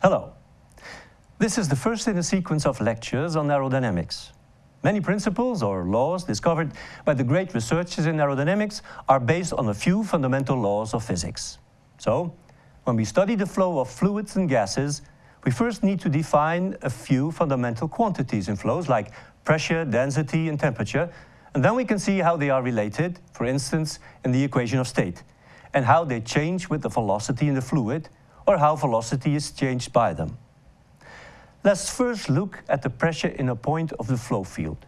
Hello. This is the first in a sequence of lectures on aerodynamics. Many principles or laws discovered by the great researchers in aerodynamics are based on a few fundamental laws of physics. So, when we study the flow of fluids and gases, we first need to define a few fundamental quantities in flows like pressure, density and temperature, and then we can see how they are related, for instance, in the equation of state, and how they change with the velocity in the fluid, or how velocity is changed by them. Let's first look at the pressure in a point of the flow field.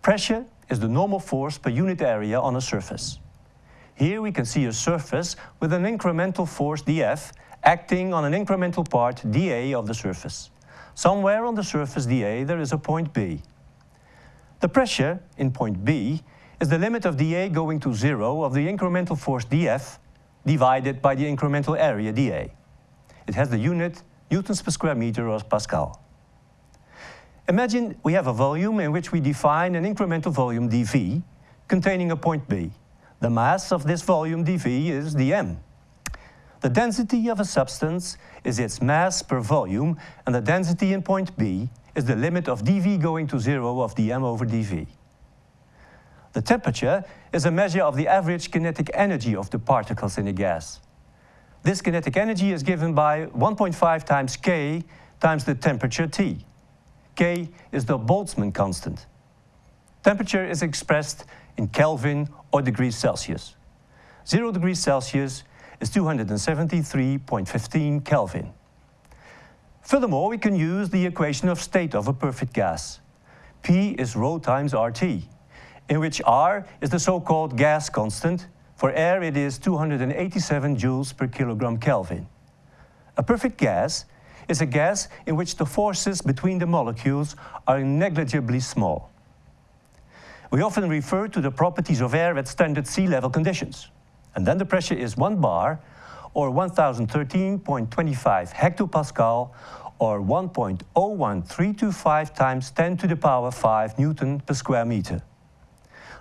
Pressure is the normal force per unit area on a surface. Here we can see a surface with an incremental force dF acting on an incremental part dA of the surface. Somewhere on the surface dA there is a point B. The pressure in point B is the limit of dA going to zero of the incremental force dF divided by the incremental area dA. It has the unit newtons per square meter or Pascal. Imagine we have a volume in which we define an incremental volume dV containing a point B. The mass of this volume dV is dm. The density of a substance is its mass per volume and the density in point B is the limit of dV going to zero of dm over dV. The temperature is a measure of the average kinetic energy of the particles in a gas. This kinetic energy is given by 1.5 times K times the temperature T. K is the Boltzmann constant. Temperature is expressed in Kelvin or degrees Celsius. 0 degrees Celsius is 273.15 Kelvin. Furthermore, we can use the equation of state of a perfect gas. P is rho times RT, in which R is the so-called gas constant for air, it is 287 joules per kilogram Kelvin. A perfect gas is a gas in which the forces between the molecules are negligibly small. We often refer to the properties of air at standard sea level conditions. And then the pressure is 1 bar or 1013.25 hectopascal or 1.01325 times 10 to the power 5 Newton per square meter.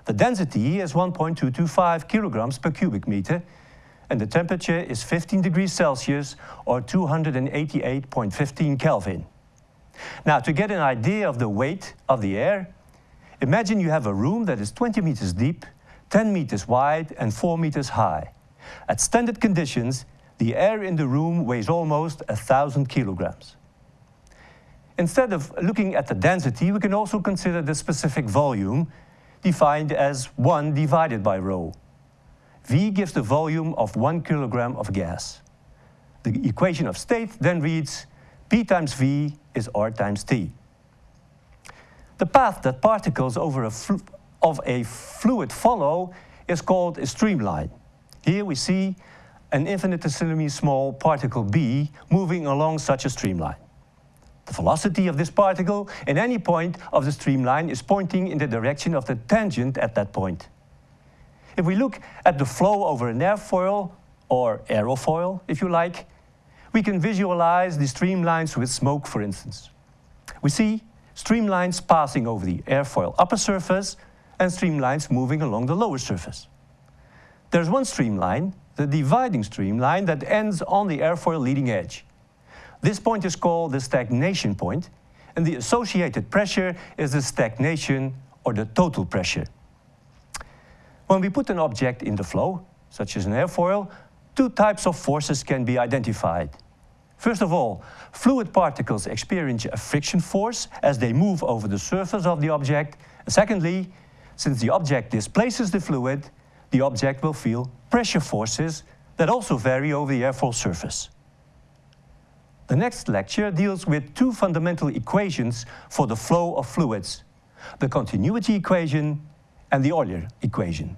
The density is 1.225 kilograms per cubic meter and the temperature is 15 degrees Celsius or 288.15 Kelvin. Now to get an idea of the weight of the air, imagine you have a room that is 20 meters deep, 10 meters wide and 4 meters high. At standard conditions, the air in the room weighs almost a thousand kilograms. Instead of looking at the density, we can also consider the specific volume defined as 1 divided by rho. V gives the volume of 1 kilogram of gas. The equation of state then reads P times V is R times T. The path that particles over a of a fluid follow is called a streamline. Here we see an infinitesimally small particle B moving along such a streamline. The velocity of this particle in any point of the streamline is pointing in the direction of the tangent at that point. If we look at the flow over an airfoil, or aerofoil if you like, we can visualize the streamlines with smoke for instance. We see streamlines passing over the airfoil upper surface and streamlines moving along the lower surface. There's one streamline, the dividing streamline, that ends on the airfoil leading edge. This point is called the stagnation point, and the associated pressure is the stagnation or the total pressure. When we put an object in the flow, such as an airfoil, two types of forces can be identified. First of all, fluid particles experience a friction force as they move over the surface of the object. Secondly, since the object displaces the fluid, the object will feel pressure forces that also vary over the airfoil surface. The next lecture deals with two fundamental equations for the flow of fluids, the continuity equation and the Euler equation.